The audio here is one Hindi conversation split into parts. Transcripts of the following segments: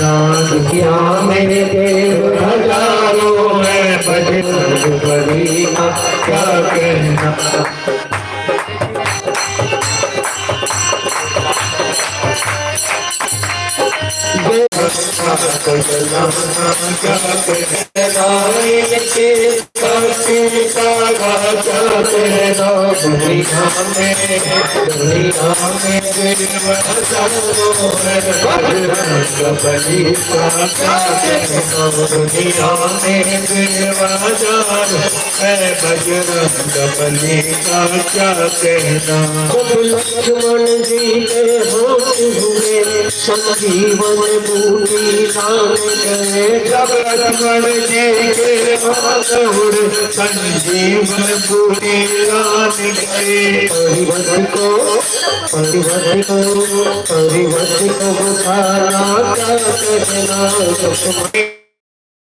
दुनिया में देव हज़ारों में बड़े बड़ी क्या कहना बजरंग का क्या कहना लक्ष्मण जी के होते हुए संजीवन बूटी नाम गए जब लक्ष्मण जी के माधुर संजीवन पूरी रान गए परिवत को परिवत को परिवत को बुझाना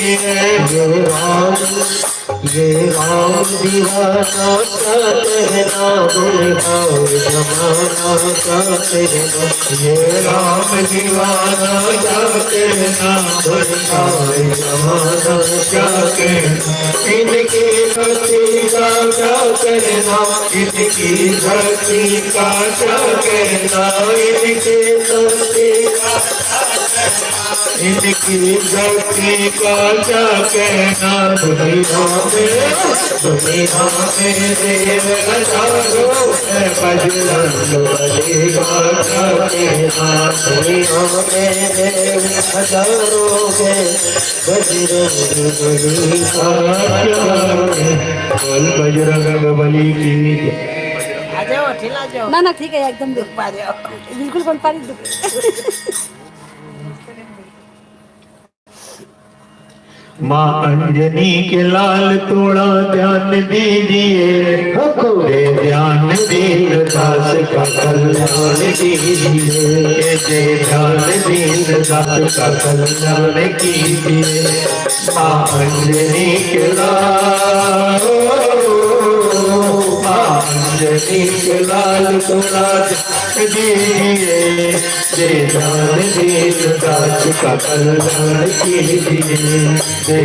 है ये राम ये राम दीवाना का कहना बुलहाओ जमाना का कहना ये राम दीवाना क्या कहना भटकाए जमाना क्या कहना इनकी भक्ति का क्या कहना इनकी भक्ति का क्या कहना इनकी भक्ति का इनकी भक्ति का क्या कहना दुनिया में दुनिया में देव हज़ारों है बजरंग कहना देव हज़ारों के बजरंग बजरंग की ना ना ठीक है एकदम दुख पा जाओ बिल्कुल बन पा रही माँ अंजनी के लाल थोड़ा ध्यान दीजिए। पूरे ध्यान दीन दास का कल्याण कीजिए। दे ध्यान दीन दास का कल्याण कीजिए। माँ अंजनी के लाल अंजनी लाल थोड़ा ध्यान दीजिए दे दीन दास का कल्याण कीजिए दे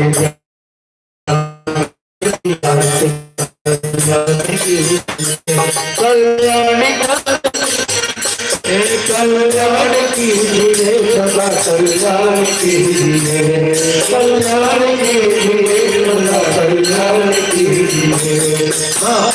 कल्याण कल्याण कीजिए सदा कल्याण कीजिए कल्याण कीजिए सदा कल्याण कीजिए हाँ।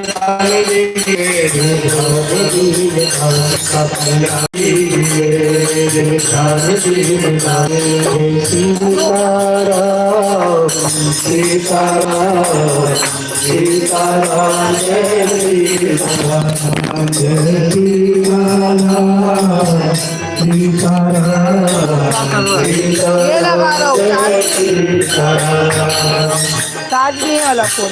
सीताराम चार्ज नहीं वाला फ़ोन।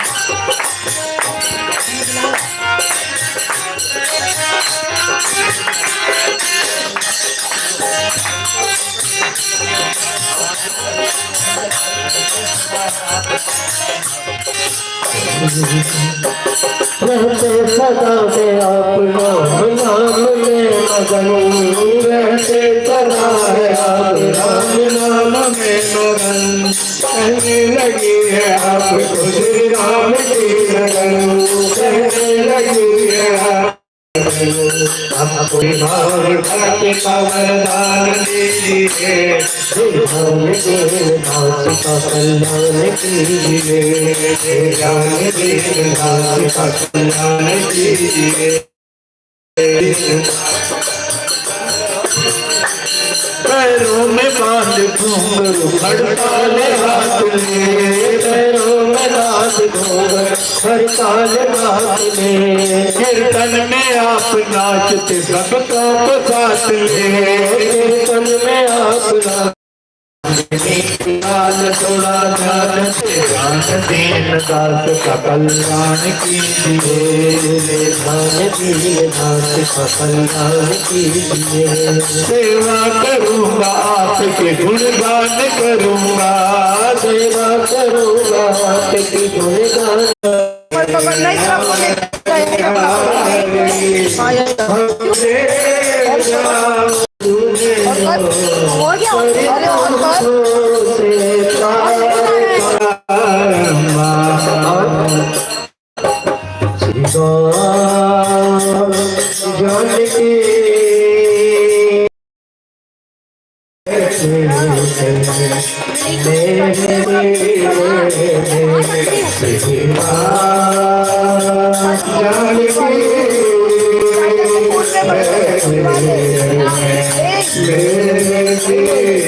रहते सदा में आप नाम नाम में मगन रहते सदा है आप राम नाम में मगन कहने लगी है आप खुद राम की लगन करिए भाव भक्त का दीजिए ध्यान दीन दास का कल्याण कीजिए ज्ञान दीन दास का कल्याण कीजिए पैरों में बाँध घूंघरू हड़ताल हाथ में पैरों में नाथ हर काल रात में। कीर्तन में आप नाचते सबका साथ में कीर्तन में आप लाल थोड़ा ध्यान ध्यान दीन दास का कल्याण कीजिए ध्यान दीन दास का कल्याण कीजिए सेवा करूँगा आपके गुणगान करूँगा सेवा करूँगा आपकी गुणगान करा हो गया अरे और कर देख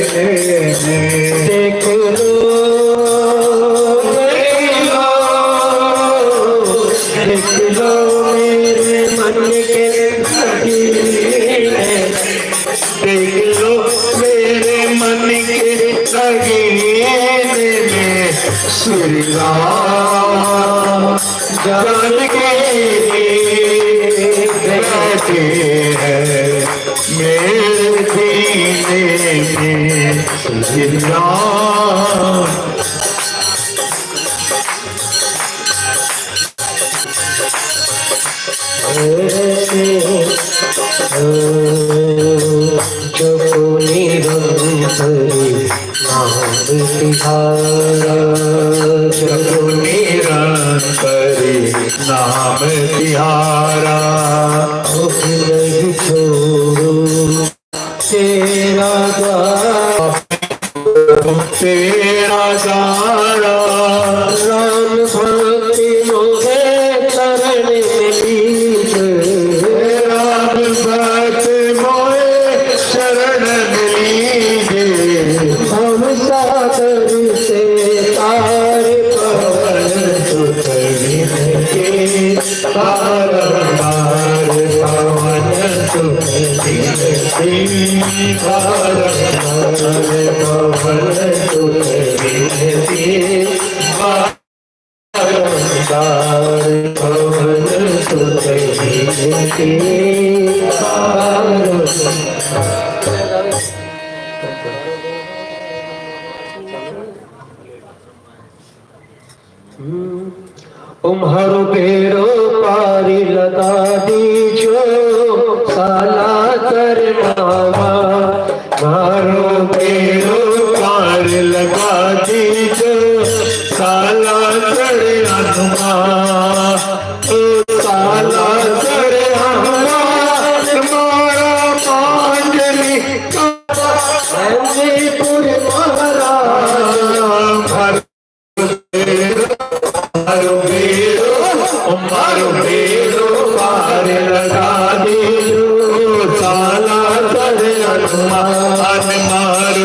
में श्री राम जो निरंतरी नाम तिहारा जगो बार भवन बेरो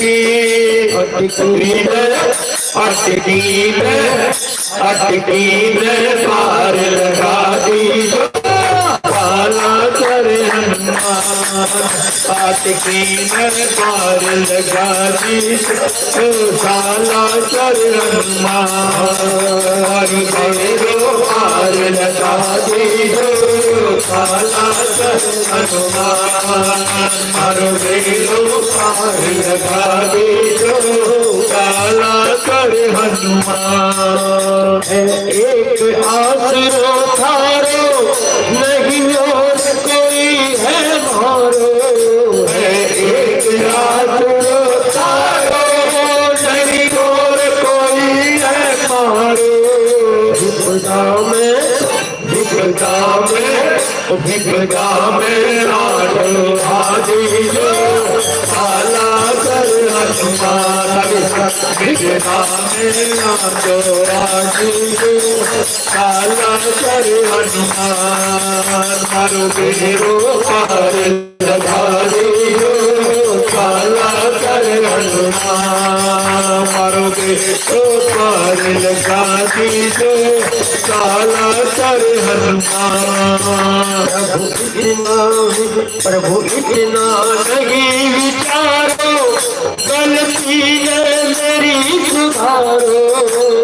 में अटकी अटकी में अटकी में अटकी में पार लगा दी काला करे हनुमान सात की पार लगा दी तो कर हनुमान। एक पार लगा विपदा में राजो आदि जो काला कर हनुमान विपदा में राजो आदि जो काला कर हनुमान मारो बेरो पार लगा प्रभु इतना नहीं विचारो, गलती मेरी सुधारो।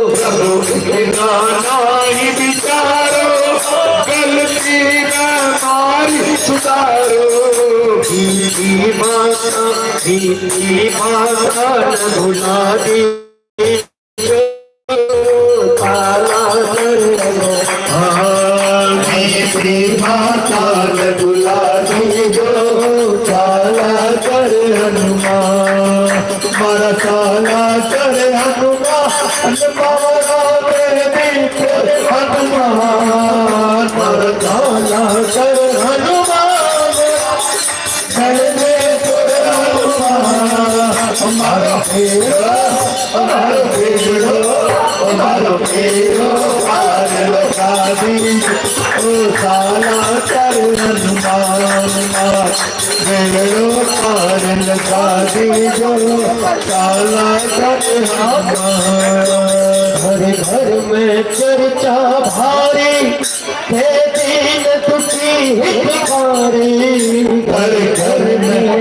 प्रभु इतना नहीं विचारो, गलती न मारी सुधारो। दीदी माता दीदी माता भुला दी। हर घर में चर्चा भारी हे दीन दुखी हितकारी घर घर में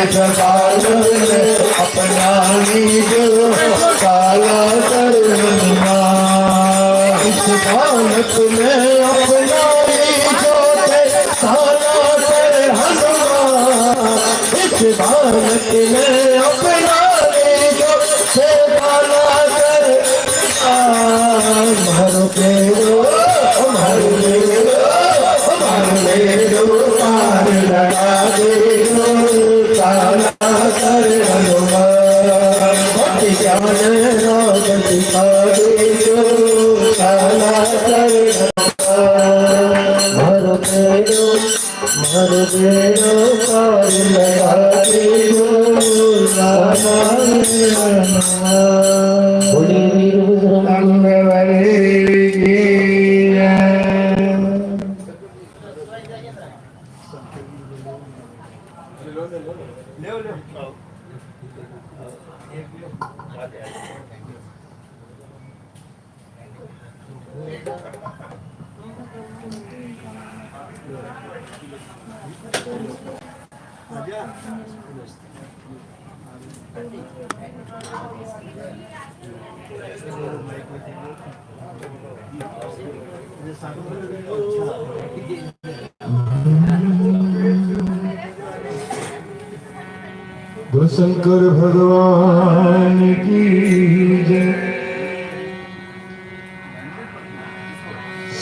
हनुमान अपना लीजो काला कर हनुमान इस बालक ने अपना बालक ने अपना लीजो काला हनुमान मेरो मर मेरो पार लगा दे काला कर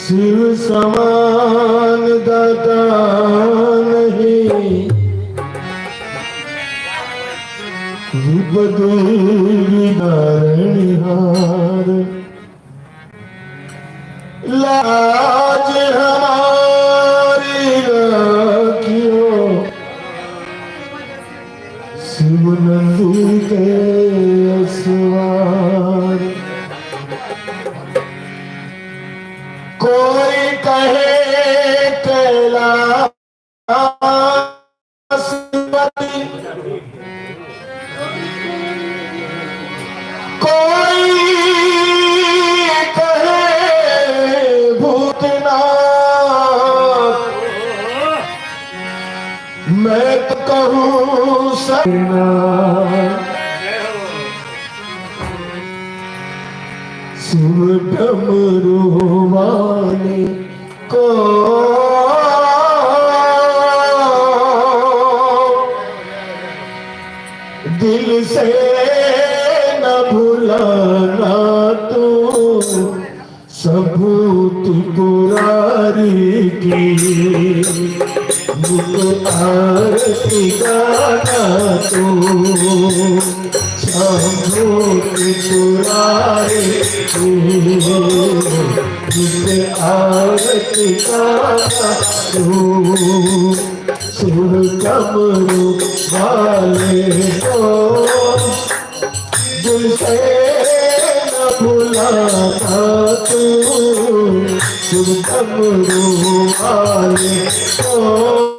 शिव समान दाता नहीं। नारणिहार कहूँ सना डमरू दिल से न भुलाना तू सबूत पुरारी की। मुझ आरती गाना तू सबूत पुरारी आरती तू कमरू वाले को दिल से तू वाले को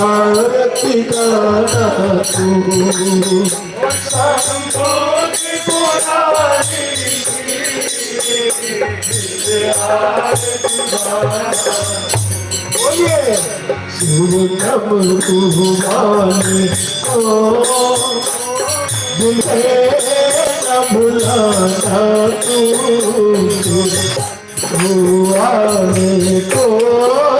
आरती गाना तू सबूत पुरानी बोलिए शिव डमरू वाले को दिल से न भुलाना तू आने को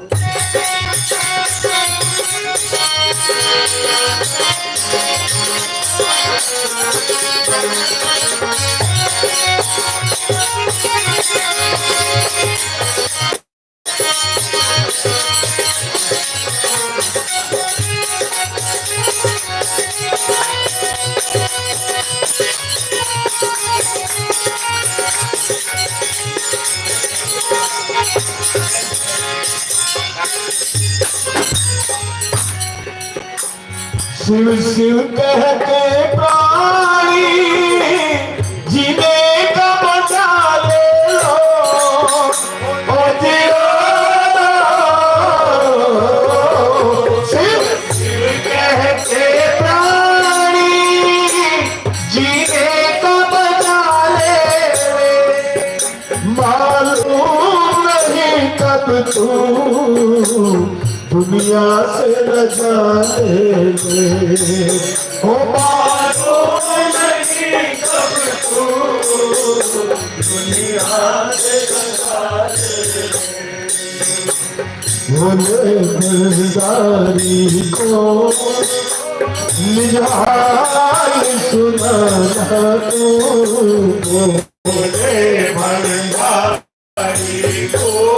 She you, still मालूम नहीं कब तू दुनिया से जाने हो दिलदारी को निहाल सुनाना तू। भंडारी को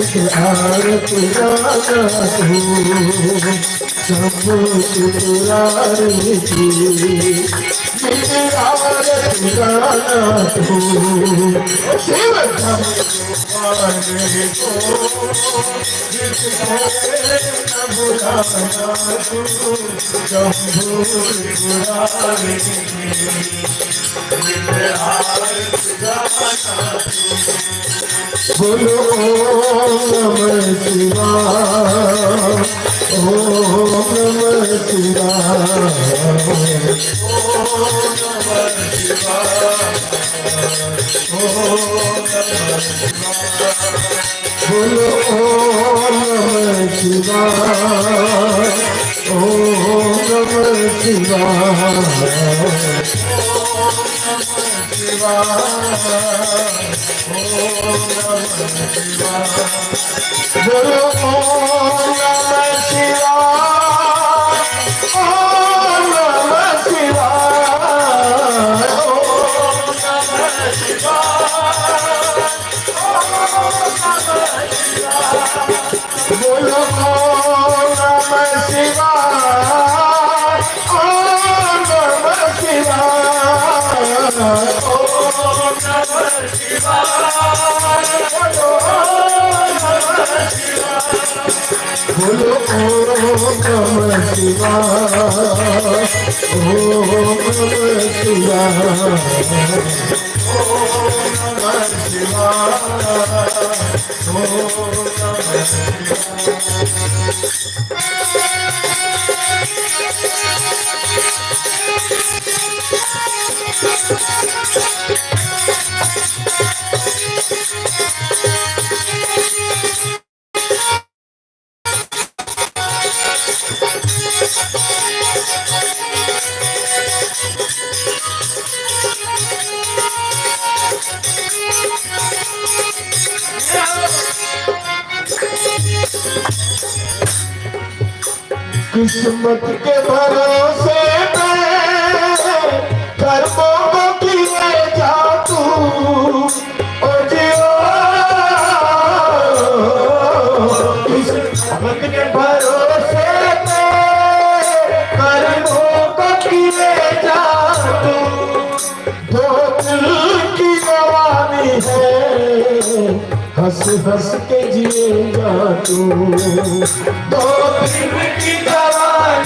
निहाल सुनाना तू सबूत पुरानी मुझे आरत गाना तू सबूत पुरानी की बोलो ओम नमः शिवाय ओम नमः शिवाय बोलो ओम नमः शिवाय ओम नमः शिवाय ਵਾ ਹੋਰ ਨਮਸਕਾਰ ਗੋ ਰੋ ਨਮਸਕਾਰ बोलो ओम नमः शिवाय ओम नमः शिवाय किस्मत के भरोसे कर्मों को जा तू किस्मत के भरोसे कर्मों को जा तू दो दिल की जवानी हंस हंस के जिएगा तू की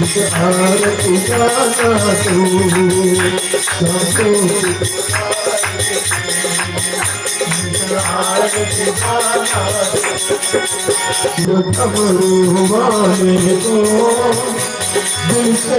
मुझे हार उजाला तू सब कुछ घबरू माने को दिल से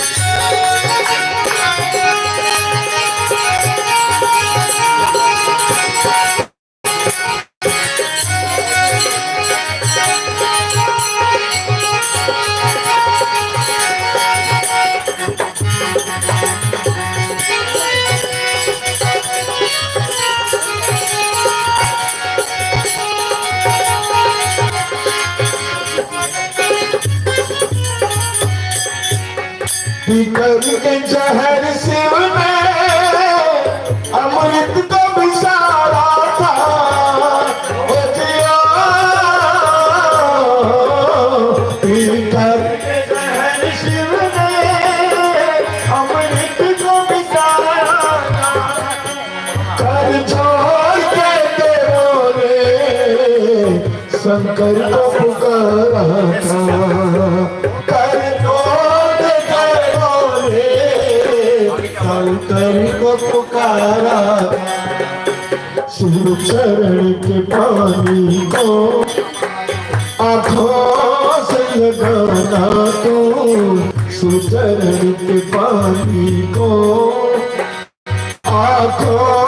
तू घबरू सुन चरण के पानी को। आँखों से लगाना तो सुचरण के पानी को। आँखों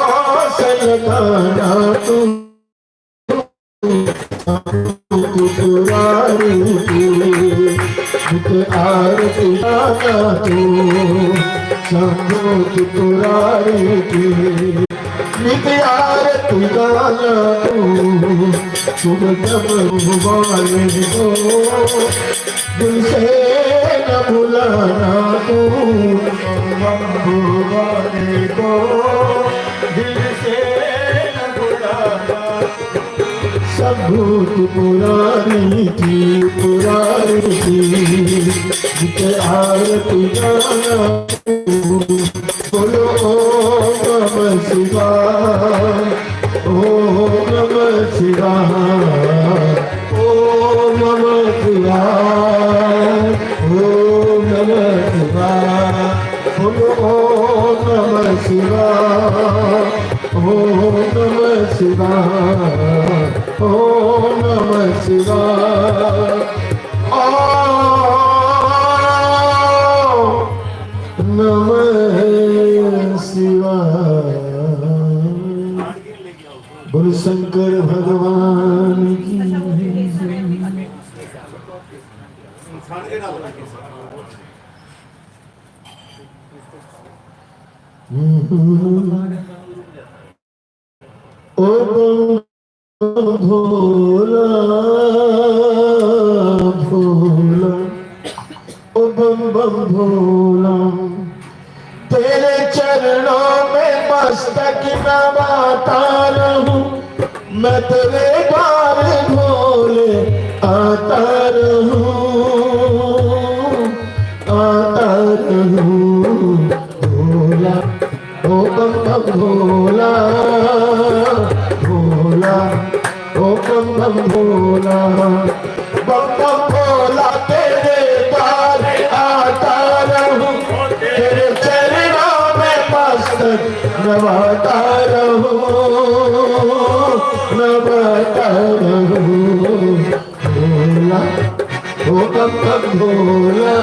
सुन जब भगवान को दिल से न भुलाना तू भगवान को दिल से न सब भूत पुरानी थी पुरानी थी आरती गाना शंकर भगवान की ओ भोला भोला ओ बम बम भोला मैं तेरे बार भोले आता रहूँ आता रहूँ। भोला, ओ बम भोला भोला, ओ बम भोला। भोला